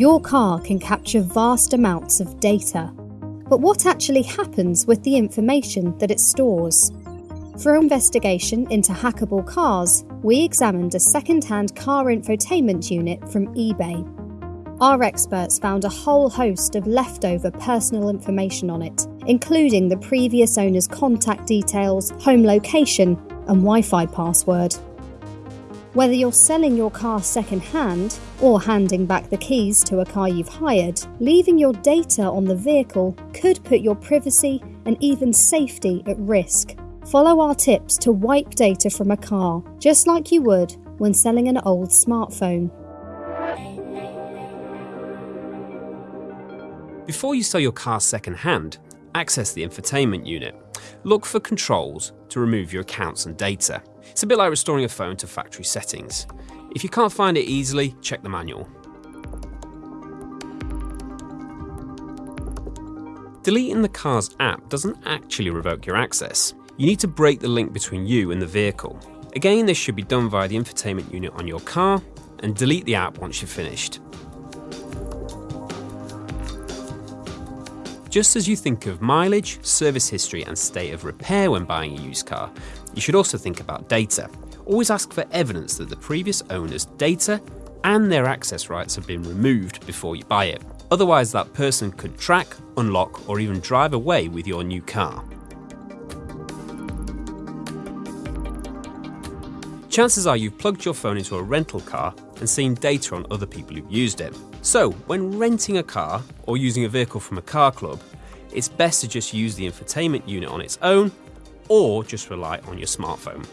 Your car can capture vast amounts of data. But what actually happens with the information that it stores? For our investigation into hackable cars, we examined a second hand car infotainment unit from eBay. Our experts found a whole host of leftover personal information on it, including the previous owner's contact details, home location, and Wi Fi password. Whether you're selling your car second hand or handing back the keys to a car you've hired, leaving your data on the vehicle could put your privacy and even safety at risk. Follow our tips to wipe data from a car, just like you would when selling an old smartphone. Before you sell your car second hand, access the infotainment unit. Look for controls to remove your accounts and data. It's a bit like restoring a phone to factory settings. If you can't find it easily, check the manual. Deleting the car's app doesn't actually revoke your access. You need to break the link between you and the vehicle. Again, this should be done via the infotainment unit on your car and delete the app once you've finished. Just as you think of mileage, service history, and state of repair when buying a used car, you should also think about data. Always ask for evidence that the previous owner's data and their access rights have been removed before you buy it. Otherwise, that person could track, unlock, or even drive away with your new car. Chances are you've plugged your phone into a rental car and seen data on other people who've used it. So, when renting a car or using a vehicle from a car club, it's best to just use the infotainment unit on its own or just rely on your smartphone.